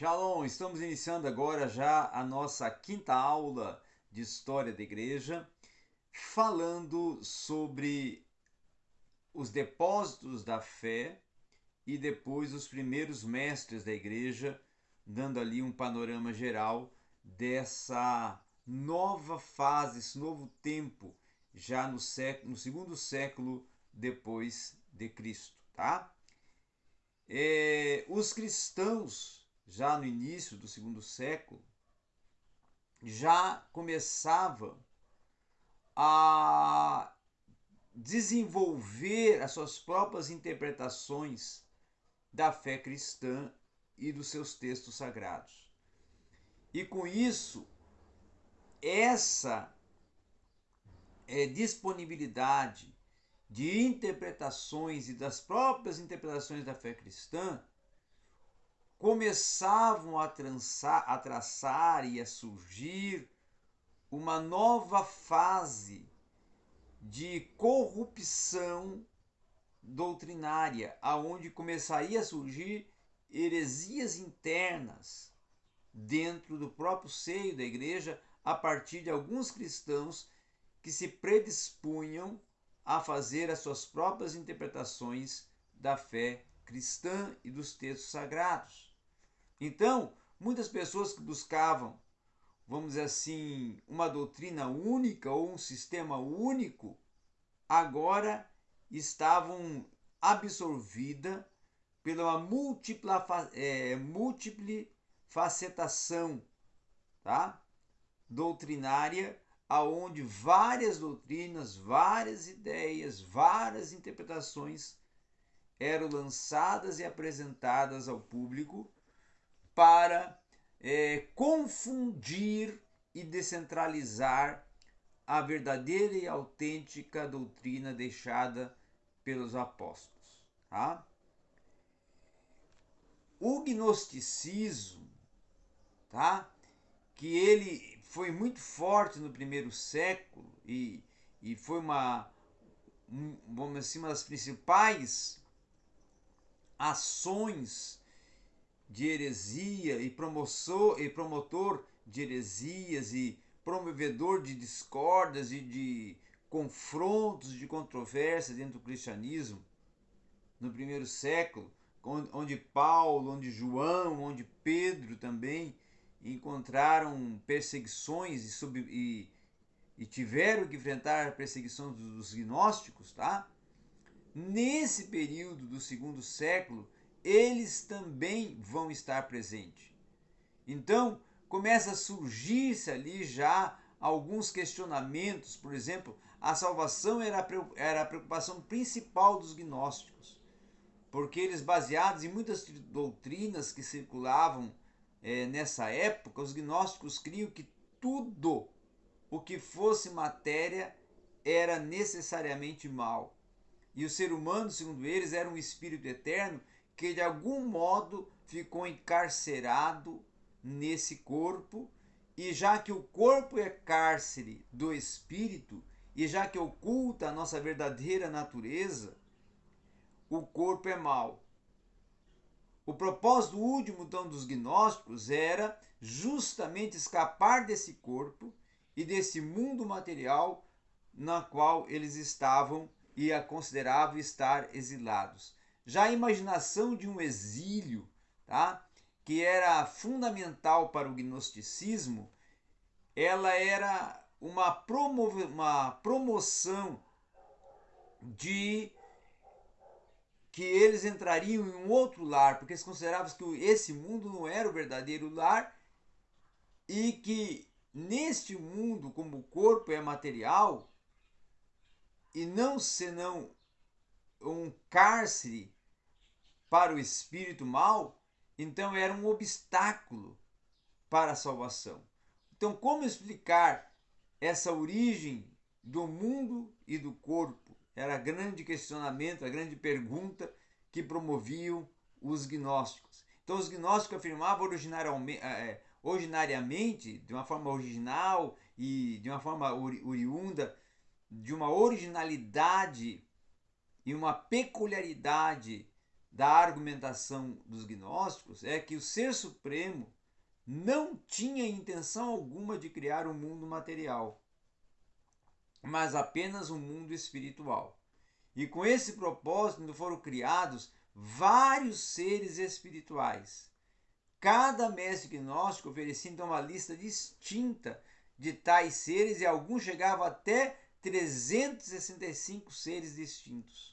Shalom, estamos iniciando agora já a nossa quinta aula de História da Igreja, falando sobre os depósitos da fé e depois os primeiros mestres da Igreja, dando ali um panorama geral dessa nova fase, esse novo tempo, já no, século, no segundo século depois de Cristo, tá? É, os cristãos já no início do segundo século, já começava a desenvolver as suas próprias interpretações da fé cristã e dos seus textos sagrados. E com isso, essa é, disponibilidade de interpretações e das próprias interpretações da fé cristã começavam a, trançar, a traçar e a surgir uma nova fase de corrupção doutrinária, aonde começaria a surgir heresias internas dentro do próprio seio da igreja a partir de alguns cristãos que se predispunham a fazer as suas próprias interpretações da fé cristã e dos textos sagrados. Então, muitas pessoas que buscavam, vamos dizer assim, uma doutrina única ou um sistema único, agora estavam absorvidas pela múltipla, é, multiplefacetação tá? doutrinária, aonde várias doutrinas, várias ideias, várias interpretações eram lançadas e apresentadas ao público para é, confundir e descentralizar a verdadeira e autêntica doutrina deixada pelos apóstolos. Tá? O gnosticismo, tá? que ele foi muito forte no primeiro século e, e foi uma, um, vamos assim, uma das principais ações de heresia e, promotor, e promotor de heresias e promovedor de discórdias e de confrontos, de controvérsias dentro do cristianismo no primeiro século, onde Paulo, onde João, onde Pedro também encontraram perseguições e, sub, e, e tiveram que enfrentar a perseguição dos gnósticos, tá? Nesse período do segundo século, eles também vão estar presentes. Então, começa a surgir-se ali já alguns questionamentos, por exemplo, a salvação era a preocupação principal dos gnósticos, porque eles, baseados em muitas doutrinas que circulavam é, nessa época, os gnósticos criam que tudo o que fosse matéria era necessariamente mal. E o ser humano, segundo eles, era um espírito eterno que de algum modo ficou encarcerado nesse corpo, e já que o corpo é cárcere do espírito, e já que oculta a nossa verdadeira natureza, o corpo é mau. O propósito último então dos gnósticos era justamente escapar desse corpo e desse mundo material na qual eles estavam e a consideravam estar exilados. Já a imaginação de um exílio, tá? que era fundamental para o gnosticismo, ela era uma, promo uma promoção de que eles entrariam em um outro lar, porque eles consideravam que esse mundo não era o verdadeiro lar e que neste mundo, como o corpo é material e não senão um cárcere para o espírito mal, então era um obstáculo para a salvação. Então, como explicar essa origem do mundo e do corpo? Era grande questionamento, a grande pergunta que promoviam os gnósticos. Então, os gnósticos afirmavam originariamente, é, originariamente, de uma forma original e de uma forma oriunda, de uma originalidade e uma peculiaridade da argumentação dos gnósticos é que o Ser Supremo não tinha intenção alguma de criar um mundo material, mas apenas um mundo espiritual. E com esse propósito foram criados vários seres espirituais. Cada mestre gnóstico oferecia então uma lista distinta de tais seres e alguns chegavam até 365 seres distintos.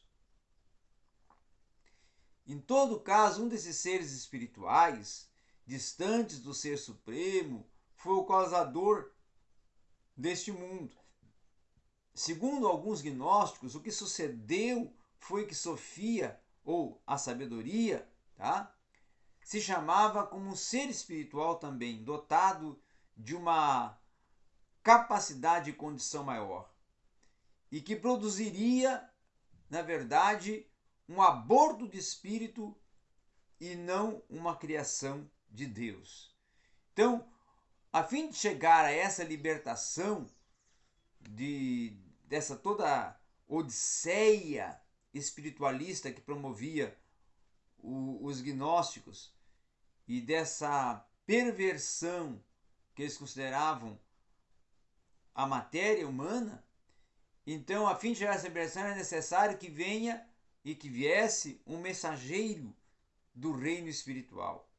Em todo caso, um desses seres espirituais, distantes do Ser Supremo, foi o causador deste mundo. Segundo alguns gnósticos, o que sucedeu foi que Sofia, ou a sabedoria, tá? se chamava como um ser espiritual também, dotado de uma capacidade e condição maior, e que produziria, na verdade, um aborto de espírito e não uma criação de Deus. Então, a fim de chegar a essa libertação de dessa toda odisseia espiritualista que promovia o, os gnósticos e dessa perversão que eles consideravam a matéria humana, então, a fim de chegar a essa libertação, é necessário que venha e que viesse um mensageiro do reino espiritual.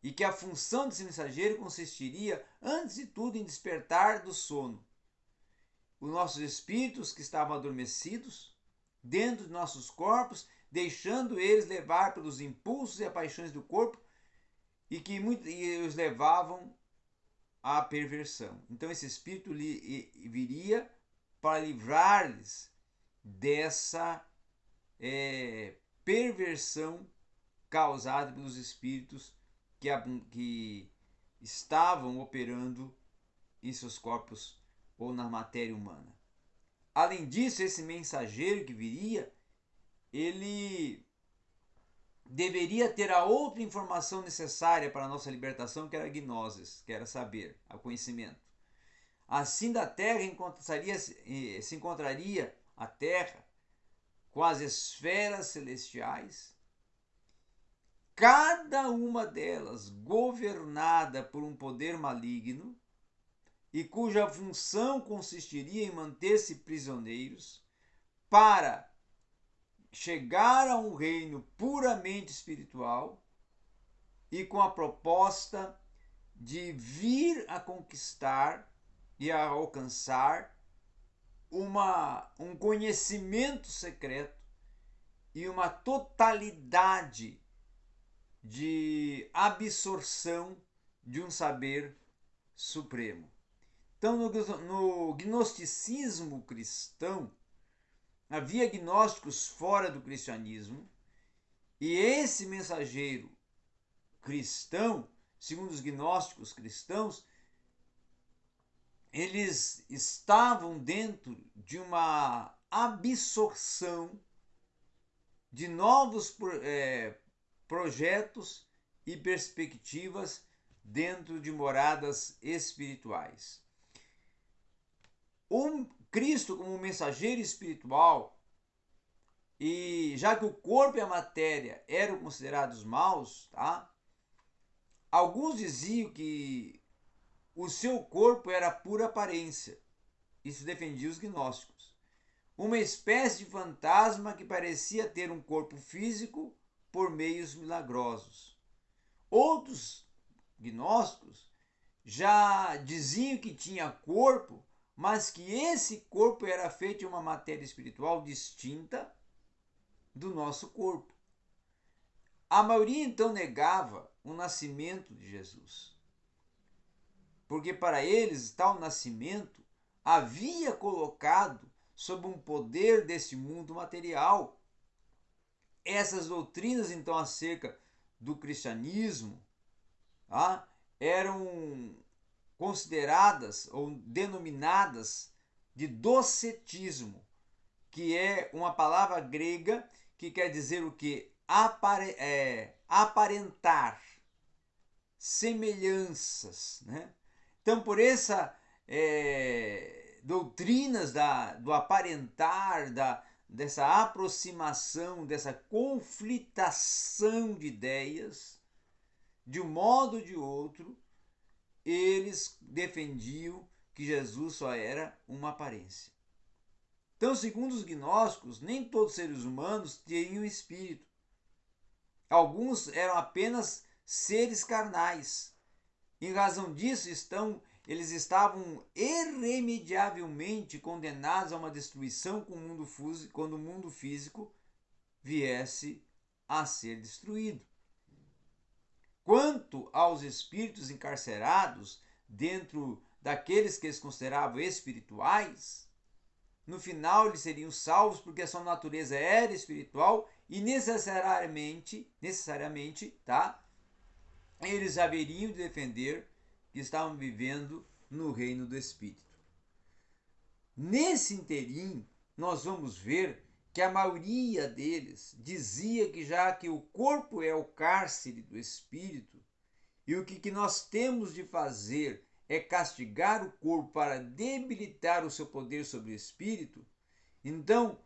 E que a função desse mensageiro consistiria, antes de tudo, em despertar do sono os nossos espíritos que estavam adormecidos dentro de nossos corpos, deixando eles levar pelos impulsos e paixões do corpo e que muito, e os levavam à perversão. Então esse espírito viria para livrar-lhes dessa é, perversão causada pelos espíritos que, que estavam operando em seus corpos ou na matéria humana. Além disso, esse mensageiro que viria, ele deveria ter a outra informação necessária para a nossa libertação, que era a gnosis, que era saber, o conhecimento. Assim da Terra encontraria, eh, se encontraria a Terra com as esferas celestiais, cada uma delas governada por um poder maligno e cuja função consistiria em manter-se prisioneiros para chegar a um reino puramente espiritual e com a proposta de vir a conquistar e a alcançar uma, um conhecimento secreto e uma totalidade de absorção de um saber supremo. Então, no, no gnosticismo cristão, havia gnósticos fora do cristianismo, e esse mensageiro cristão, segundo os gnósticos cristãos, eles estavam dentro de uma absorção de novos é, projetos e perspectivas dentro de moradas espirituais. O Cristo, como mensageiro espiritual, e já que o corpo e a matéria eram considerados maus, tá? Alguns diziam que o seu corpo era pura aparência. Isso defendia os gnósticos. Uma espécie de fantasma que parecia ter um corpo físico por meios milagrosos. Outros gnósticos já diziam que tinha corpo, mas que esse corpo era feito de uma matéria espiritual distinta do nosso corpo. A maioria então negava o nascimento de Jesus porque para eles tal nascimento havia colocado sob um poder deste mundo material. Essas doutrinas, então, acerca do cristianismo tá, eram consideradas ou denominadas de docetismo, que é uma palavra grega que quer dizer o que? Apare, é, aparentar, semelhanças, né? Então, por essa é, doutrinas da, do aparentar, da, dessa aproximação, dessa conflitação de ideias, de um modo ou de outro, eles defendiam que Jesus só era uma aparência. Então, segundo os gnósticos, nem todos os seres humanos tinham espírito. Alguns eram apenas seres carnais. Em razão disso, estão, eles estavam irremediavelmente condenados a uma destruição quando o mundo físico viesse a ser destruído. Quanto aos espíritos encarcerados dentro daqueles que eles consideravam espirituais, no final eles seriam salvos porque a sua natureza era espiritual e necessariamente, necessariamente, tá? Eles haveriam de defender que estavam vivendo no reino do espírito. Nesse interim, nós vamos ver que a maioria deles dizia que já que o corpo é o cárcere do espírito e o que, que nós temos de fazer é castigar o corpo para debilitar o seu poder sobre o espírito, então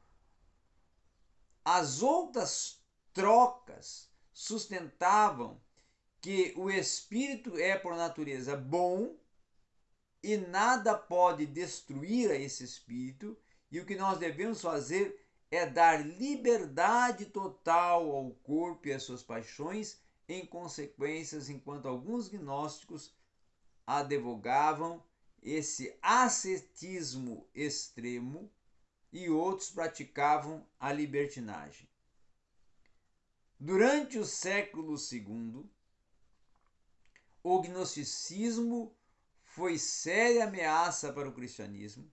as outras trocas sustentavam que o espírito é por natureza bom e nada pode destruir a esse espírito, e o que nós devemos fazer é dar liberdade total ao corpo e às suas paixões, em consequências, enquanto alguns gnósticos advogavam esse ascetismo extremo e outros praticavam a libertinagem. Durante o século II, o gnosticismo foi séria ameaça para o cristianismo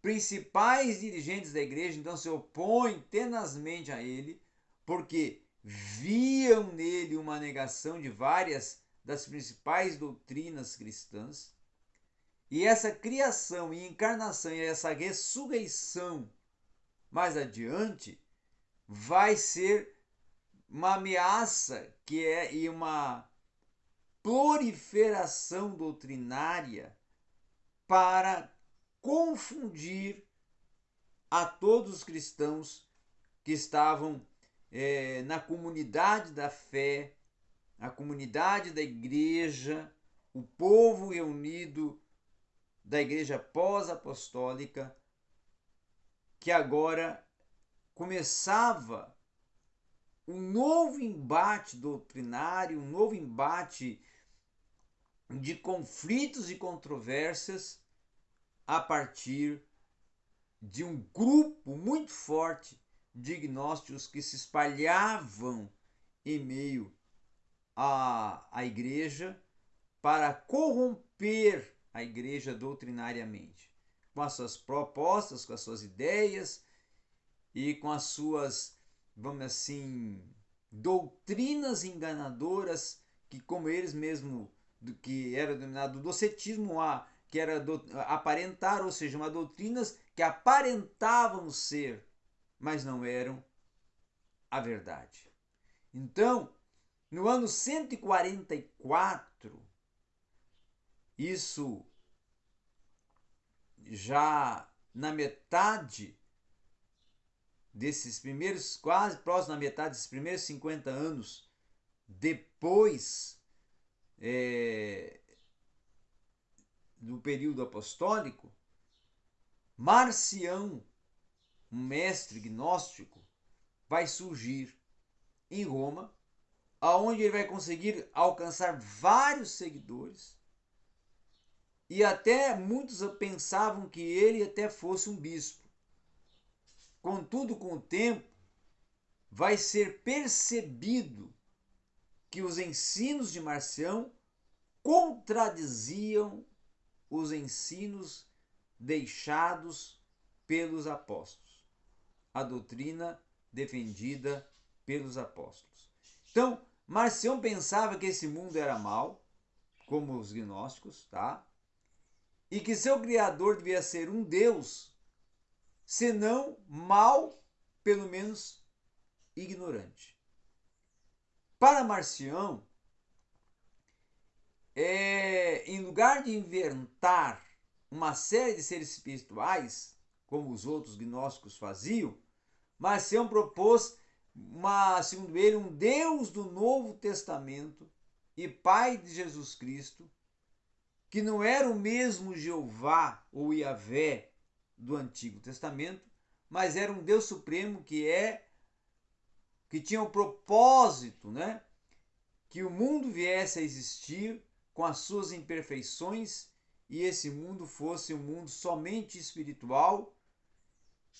principais dirigentes da igreja então se opõem tenazmente a ele, porque viam nele uma negação de várias das principais doutrinas cristãs. E essa criação e encarnação e essa ressurreição mais adiante vai ser uma ameaça que é e uma proliferação doutrinária para confundir a todos os cristãos que estavam é, na comunidade da fé, a comunidade da igreja, o povo reunido da igreja pós-apostólica, que agora começava um novo embate doutrinário, um novo embate de conflitos e controvérsias a partir de um grupo muito forte de gnósticos que se espalhavam em meio à, à igreja para corromper a igreja doutrinariamente, com as suas propostas, com as suas ideias e com as suas, vamos assim, doutrinas enganadoras que, como eles mesmos, que era denominado docetismo, a que era do, aparentar, ou seja, uma doutrinas que aparentavam ser, mas não eram a verdade. Então, no ano 144, isso já na metade desses primeiros, quase próximo da metade desses primeiros 50 anos, depois é, do período apostólico, Marcião, um mestre gnóstico, vai surgir em Roma, aonde ele vai conseguir alcançar vários seguidores. E até muitos pensavam que ele até fosse um bispo. Contudo, com o tempo, vai ser percebido que os ensinos de Marcião contradiziam os ensinos deixados pelos apóstolos, a doutrina defendida pelos apóstolos. Então, Marcião pensava que esse mundo era mal, como os gnósticos, tá? E que seu criador devia ser um Deus, senão mal, pelo menos ignorante. Para Marcião, é, em lugar de inventar uma série de seres espirituais, como os outros gnósticos faziam, Marcião propôs, uma, segundo ele, um Deus do Novo Testamento e Pai de Jesus Cristo, que não era o mesmo Jeová ou Yahvé do Antigo Testamento, mas era um Deus supremo que é que tinha o propósito, né, que o mundo viesse a existir com as suas imperfeições e esse mundo fosse um mundo somente espiritual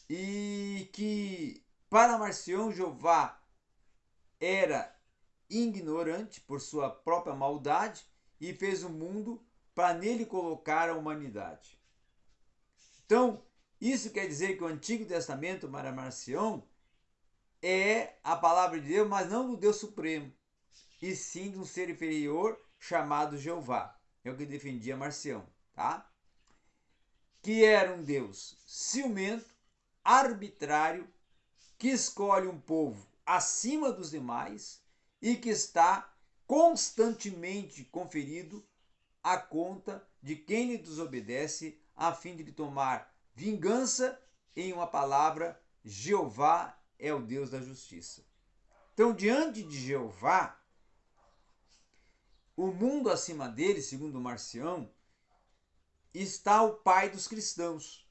e que para Marcião Jeová era ignorante por sua própria maldade e fez o mundo para nele colocar a humanidade. Então, isso quer dizer que o Antigo Testamento para Marcião é a palavra de Deus, mas não do Deus Supremo, e sim de um ser inferior chamado Jeová. É o que defendia Marcião, tá? Que era um Deus ciumento, arbitrário, que escolhe um povo acima dos demais e que está constantemente conferido a conta de quem lhe desobedece, a fim de lhe tomar vingança em uma palavra: Jeová é o Deus da justiça. Então, diante de Jeová, o mundo acima dele, segundo Marcião, está o Pai dos cristãos.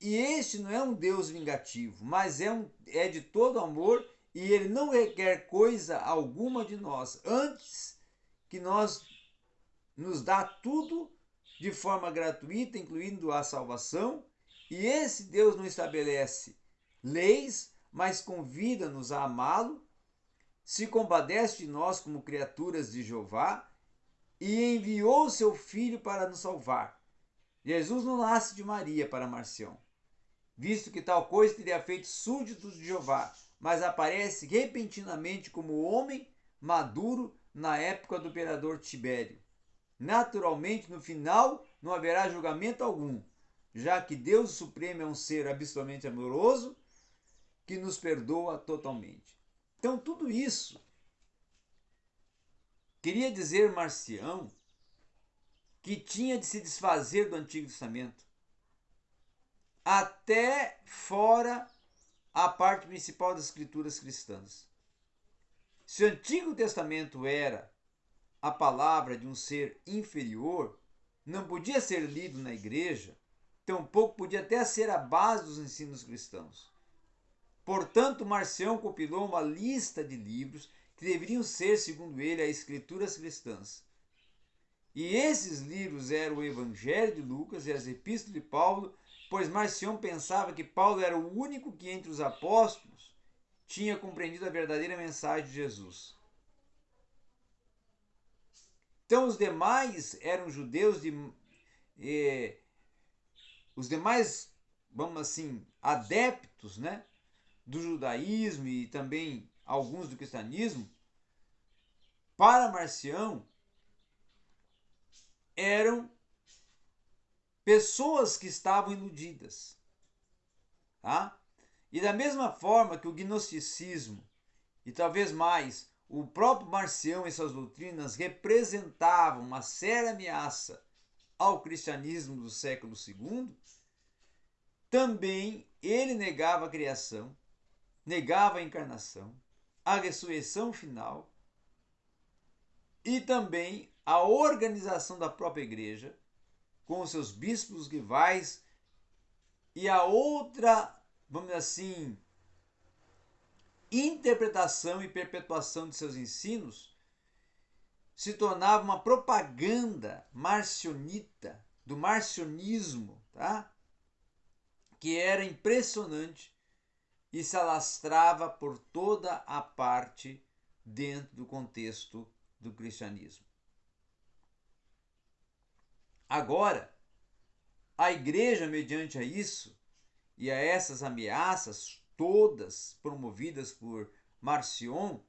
E este não é um Deus vingativo, mas é, um, é de todo amor e ele não requer coisa alguma de nós, antes que nós nos dá tudo de forma gratuita, incluindo a salvação, e esse Deus não estabelece leis, mas convida-nos a amá-lo, se compadece de nós como criaturas de Jeová e enviou seu filho para nos salvar. Jesus não nasce de Maria para Marcião, visto que tal coisa teria feito súditos de Jeová, mas aparece repentinamente como homem maduro na época do imperador Tibério. Naturalmente, no final, não haverá julgamento algum, já que Deus Supremo é um ser absolutamente amoroso que nos perdoa totalmente. Então, tudo isso queria dizer Marcião que tinha de se desfazer do Antigo Testamento até fora a parte principal das escrituras cristãs. Se o Antigo Testamento era a palavra de um ser inferior não podia ser lido na igreja, tampouco podia até ser a base dos ensinos cristãos. Portanto, Marcião compilou uma lista de livros que deveriam ser, segundo ele, as escrituras cristãs. E esses livros eram o Evangelho de Lucas e as Epístolas de Paulo, pois Marcião pensava que Paulo era o único que entre os apóstolos tinha compreendido a verdadeira mensagem de Jesus. Então os demais eram judeus de eh, os demais, vamos assim, adeptos, né, do judaísmo e também alguns do cristianismo, para Marcião eram pessoas que estavam iludidas, tá? E da mesma forma que o gnosticismo e talvez mais o próprio Marcião e suas doutrinas representavam uma séria ameaça ao cristianismo do século II, também ele negava a criação, negava a encarnação, a ressurreição final e também a organização da própria igreja, com seus bispos rivais e a outra, vamos dizer assim, interpretação e perpetuação de seus ensinos se tornava uma propaganda marcionita, do marcionismo, tá? que era impressionante e se alastrava por toda a parte dentro do contexto do cristianismo. Agora, a igreja, mediante a isso e a essas ameaças todas promovidas por Marcion,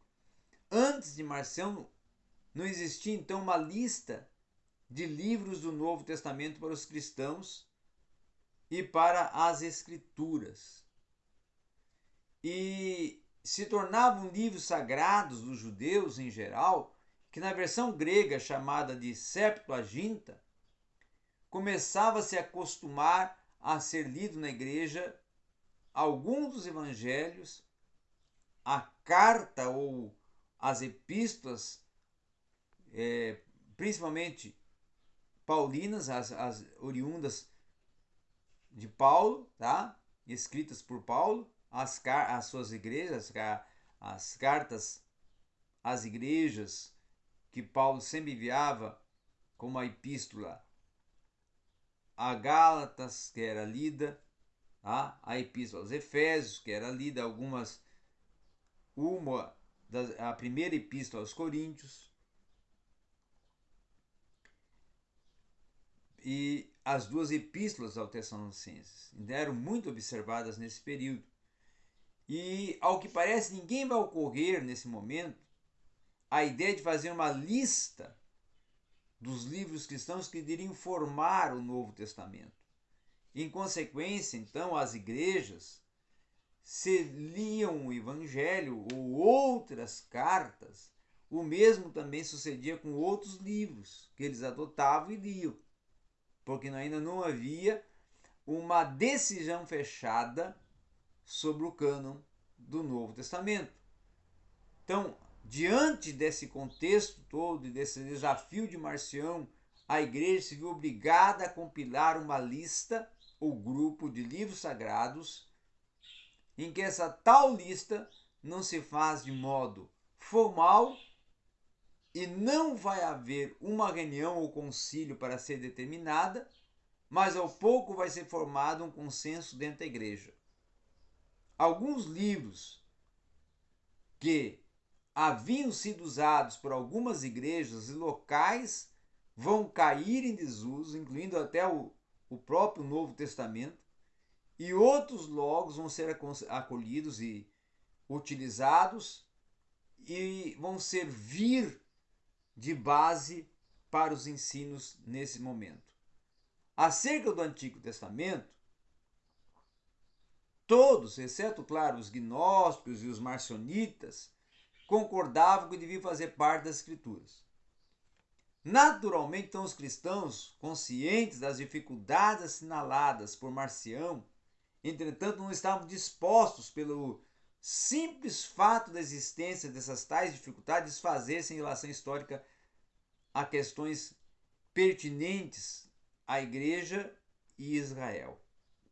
antes de Marcion não existia então uma lista de livros do Novo Testamento para os cristãos e para as Escrituras. E se tornavam livros sagrados dos judeus em geral, que na versão grega chamada de Septuaginta, começava-se a acostumar a ser lido na igreja alguns dos evangelhos, a carta ou as epístolas, é, principalmente paulinas, as, as oriundas de Paulo, tá? escritas por Paulo, as, as suas igrejas, as cartas às igrejas que Paulo sempre enviava como a epístola a Gálatas, que era lida, tá? a epístola aos Efésios, que era lida, algumas, uma, da, a primeira epístola aos Coríntios, e as duas epístolas aos Tessalonicenses eram muito observadas nesse período. E, ao que parece, ninguém vai ocorrer nesse momento a ideia de fazer uma lista dos livros cristãos que iriam formar o Novo Testamento. Em consequência, então, as igrejas se liam o Evangelho ou outras cartas, o mesmo também sucedia com outros livros que eles adotavam e liam, porque ainda não havia uma decisão fechada sobre o cânon do Novo Testamento. Então, diante desse contexto todo e desse desafio de Marcião, a igreja se viu obrigada a compilar uma lista ou grupo de livros sagrados, em que essa tal lista não se faz de modo formal e não vai haver uma reunião ou concílio para ser determinada, mas ao pouco vai ser formado um consenso dentro da igreja. Alguns livros que haviam sido usados por algumas igrejas e locais vão cair em desuso, incluindo até o, o próprio Novo Testamento, e outros logos vão ser acolhidos e utilizados e vão servir de base para os ensinos nesse momento. Acerca do Antigo Testamento, Todos, exceto, claro, os gnósticos e os marcionitas, concordavam que deviam fazer parte das Escrituras. Naturalmente, então, os cristãos, conscientes das dificuldades assinaladas por Marcião, entretanto, não estavam dispostos, pelo simples fato da existência dessas tais dificuldades, desfazer-se em relação histórica a questões pertinentes à Igreja e Israel.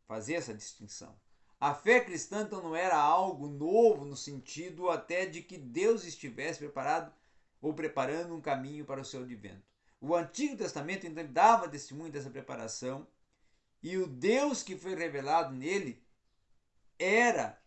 Fazer essa distinção. A fé cristã então não era algo novo no sentido até de que Deus estivesse preparado ou preparando um caminho para o seu advento. O Antigo Testamento então dava testemunho dessa preparação e o Deus que foi revelado nele era,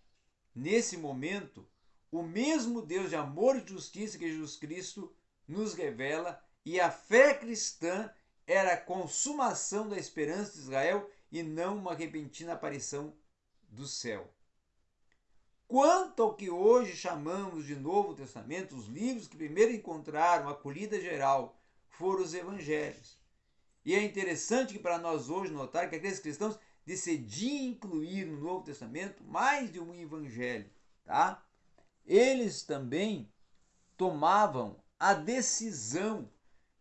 nesse momento, o mesmo Deus de amor e justiça que Jesus Cristo nos revela e a fé cristã era a consumação da esperança de Israel e não uma repentina aparição do céu. Quanto ao que hoje chamamos de Novo Testamento, os livros que primeiro encontraram acolhida geral foram os evangelhos. E é interessante que para nós hoje notar que aqueles cristãos decidiam incluir no Novo Testamento mais de um evangelho, tá? Eles também tomavam a decisão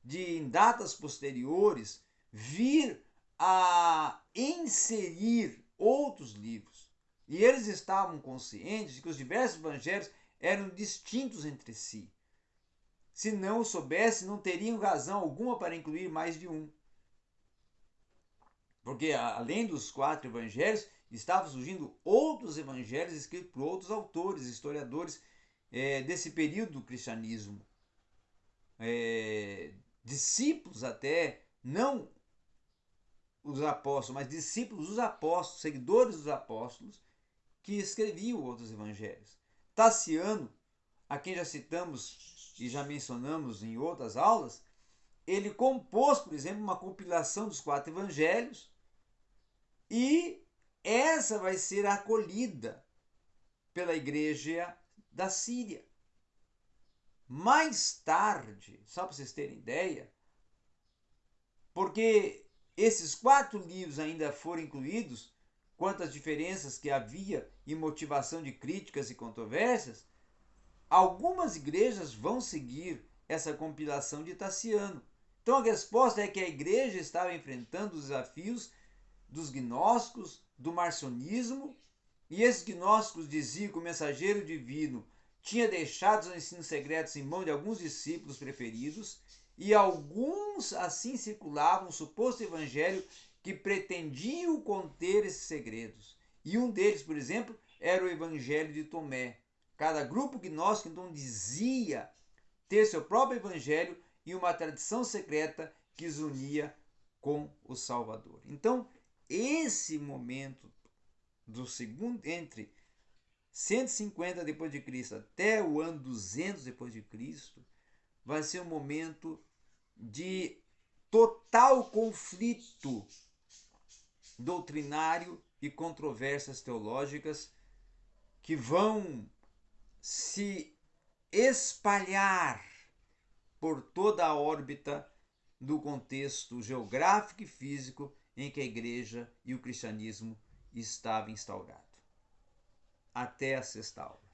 de em datas posteriores vir a inserir outros livros. E eles estavam conscientes de que os diversos evangelhos eram distintos entre si. Se não soubesse, não teriam razão alguma para incluir mais de um. Porque além dos quatro evangelhos, estavam surgindo outros evangelhos escritos por outros autores, historiadores é, desse período do cristianismo. É, discípulos até, não os apóstolos, mas discípulos dos apóstolos, seguidores dos apóstolos, que escreviam outros evangelhos. Tassiano, a quem já citamos e já mencionamos em outras aulas, ele compôs, por exemplo, uma compilação dos quatro evangelhos e essa vai ser acolhida pela igreja da Síria. Mais tarde, só para vocês terem ideia, porque esses quatro livros ainda foram incluídos, quantas diferenças que havia e motivação de críticas e controvérsias, algumas igrejas vão seguir essa compilação de Tassiano. Então a resposta é que a igreja estava enfrentando os desafios dos gnósticos, do marcionismo, e esses gnósticos diziam que o mensageiro divino tinha deixado os ensinos secretos em mão de alguns discípulos preferidos, e alguns assim circulavam o suposto evangelho que pretendiam conter esses segredos. E um deles, por exemplo, era o evangelho de Tomé. Cada grupo gnóstico então dizia ter seu próprio evangelho e uma tradição secreta que os unia com o Salvador. Então, esse momento do segundo entre 150 depois de Cristo até o ano 200 depois de Cristo vai ser um momento de total conflito doutrinário e controvérsias teológicas que vão se espalhar por toda a órbita do contexto geográfico e físico em que a igreja e o cristianismo estava instaurado. Até a sexta aula.